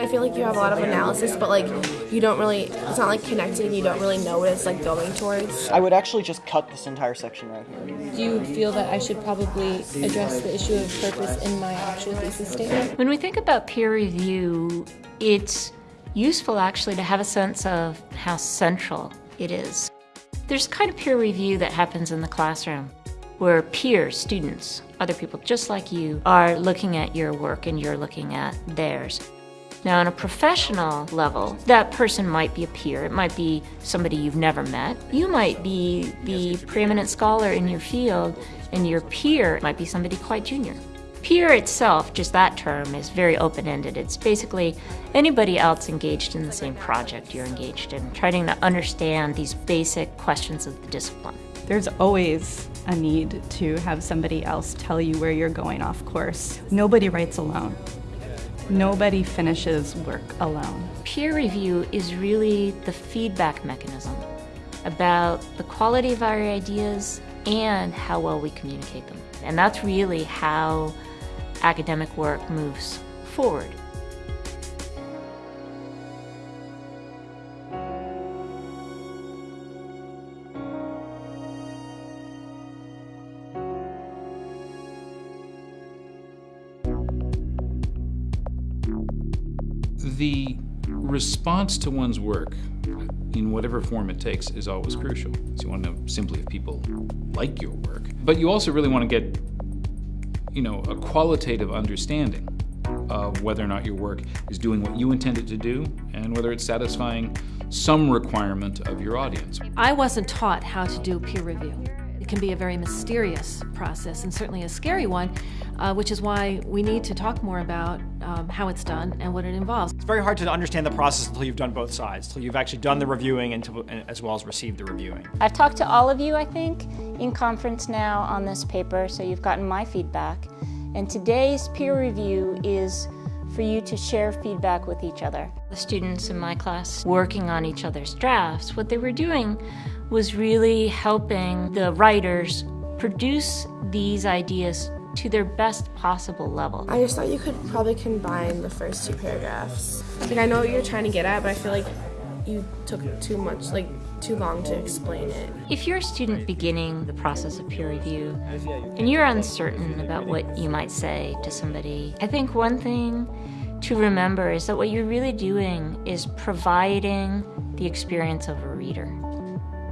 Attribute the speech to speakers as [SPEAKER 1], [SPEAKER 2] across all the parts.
[SPEAKER 1] I feel like you have a lot of analysis, but like you don't really, it's not like connecting, you don't really know what it's like going towards.
[SPEAKER 2] I would actually just cut this entire section right here.
[SPEAKER 3] Do you feel that I should probably address the issue of purpose in my actual thesis statement?
[SPEAKER 4] When we think about peer review, it's useful actually to have a sense of how central it is. There's kind of peer review that happens in the classroom where peers, students, other people just like you are looking at your work and you're looking at theirs. Now, on a professional level, that person might be a peer. It might be somebody you've never met. You might be the preeminent scholar in your field, and your peer might be somebody quite junior. Peer itself, just that term, is very open-ended. It's basically anybody else engaged in the same project you're engaged in, trying to understand these basic questions of the discipline.
[SPEAKER 5] There's always a need to have somebody else tell you where you're going off course. Nobody writes alone. Nobody finishes work alone.
[SPEAKER 4] Peer review is really the feedback mechanism about the quality of our ideas and how well we communicate them. And that's really how academic work moves forward.
[SPEAKER 6] The response to one's work in whatever form it takes is always crucial. So you want to know simply if people like your work, but you also really want to get, you know, a qualitative understanding of whether or not your work is doing what you intended to do and whether it's satisfying some requirement of your audience.
[SPEAKER 7] I wasn't taught how to do peer review. It can be a very mysterious process and certainly a scary one, uh, which is why we need to talk more about um, how it's done and what it involves.
[SPEAKER 8] It's very hard to understand the process until you've done both sides, until you've actually done the reviewing and to, as well as received the reviewing.
[SPEAKER 4] I've talked to all of you, I think, in conference now on this paper, so you've gotten my feedback. And today's peer review is for you to share feedback with each other. The students in my class working on each other's drafts, what they were doing was really helping the writers produce these ideas to their best possible level.
[SPEAKER 1] I just thought you could probably combine the first two paragraphs. Like I know what you're trying to get at, but I feel like you took too much, like too long to explain it.
[SPEAKER 4] If you're a student beginning the process of peer review and you're uncertain about what you might say to somebody, I think one thing to remember is that what you're really doing is providing the experience of a reader.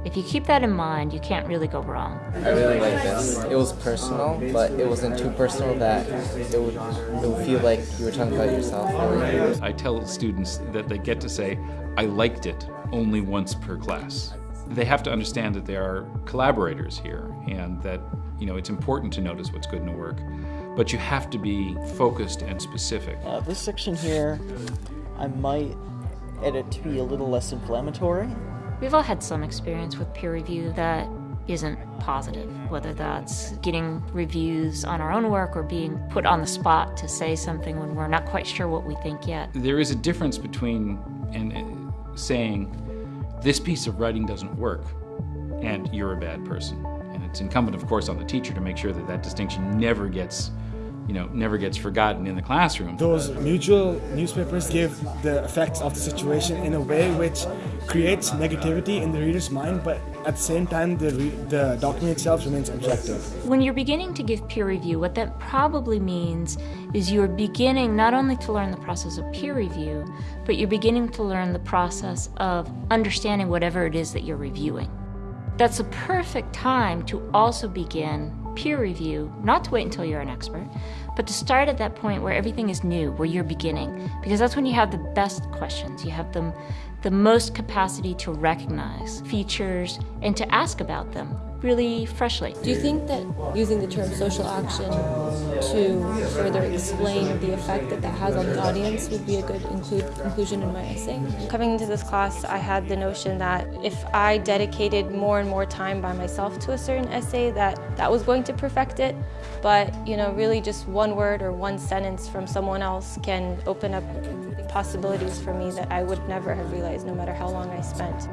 [SPEAKER 4] If you keep that in mind, you can't really go wrong.
[SPEAKER 9] I really like this. It was personal, but it wasn't too personal that it would, it would feel like you were talking about yourself. Really.
[SPEAKER 6] I tell students that they get to say, I liked it only once per class. They have to understand that they are collaborators here and that you know it's important to notice what's good in the work, but you have to be focused and specific.
[SPEAKER 2] Uh, this section here, I might edit to be a little less inflammatory.
[SPEAKER 4] We've all had some experience with peer review that isn't positive, whether that's getting reviews on our own work or being put on the spot to say something when we're not quite sure what we think yet.
[SPEAKER 6] There is a difference between and uh, saying this piece of writing doesn't work and you're a bad person. And it's incumbent, of course, on the teacher to make sure that that distinction never gets you know, never gets forgotten in the classroom.
[SPEAKER 10] Those mutual newspapers give the effects of the situation in a way which creates negativity in the reader's mind, but at the same time, the, the document itself remains objective.
[SPEAKER 4] When you're beginning to give peer review, what that probably means is you're beginning not only to learn the process of peer review, but you're beginning to learn the process of understanding whatever it is that you're reviewing. That's a perfect time to also begin peer review, not to wait until you're an expert, but to start at that point where everything is new, where you're beginning, because that's when you have the best questions. You have them, the most capacity to recognize features and to ask about them really freshly.
[SPEAKER 3] Do you think that using the term social action to further explain the effect that that has on the audience would be a good include, inclusion in my essay?
[SPEAKER 11] Coming into this class, I had the notion that if I dedicated more and more time by myself to a certain essay, that that was going to perfect it. But, you know, really just one word or one sentence from someone else can open up possibilities for me that I would never have realized no matter how long I spent.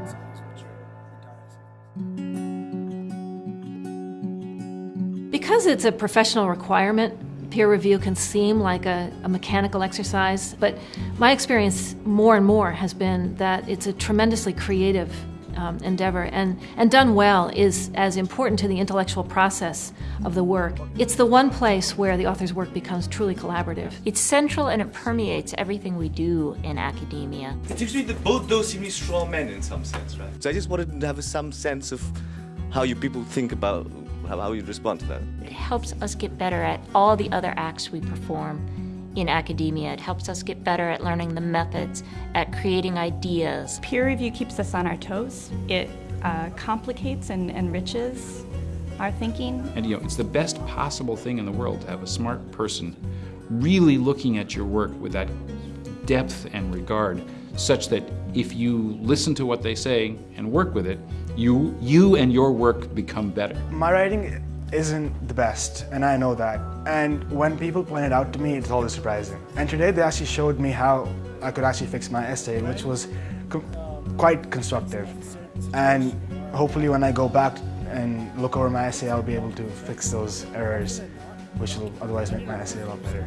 [SPEAKER 7] Because it's a professional requirement, peer review can seem like a, a, mechanical exercise, but my experience more and more has been that it's a tremendously creative um, endeavor, and, and done well is as important to the intellectual process of the work. It's the one place where the author's work becomes truly collaborative.
[SPEAKER 4] It's central and it permeates everything we do in academia.
[SPEAKER 12] It seems to me that both those seem to be straw men in some sense, right? So I just wanted to have some sense of how you people think about how, how you respond to that.
[SPEAKER 4] It helps us get better at all the other acts we perform in academia. It helps us get better at learning the methods, at creating ideas.
[SPEAKER 5] Peer review keeps us on our toes. It uh, complicates and enriches our thinking.
[SPEAKER 6] And you know, it's the best possible thing in the world to have a smart person really looking at your work with that depth and regard such that if you listen to what they say and work with it, you, you and your work become better.
[SPEAKER 10] My writing isn't the best, and I know that. And when people point it out to me, it's always surprising. And today they actually showed me how I could actually fix my essay, which was co quite constructive. And hopefully when I go back and look over my essay, I'll be able to fix those errors, which will otherwise make my essay a lot better.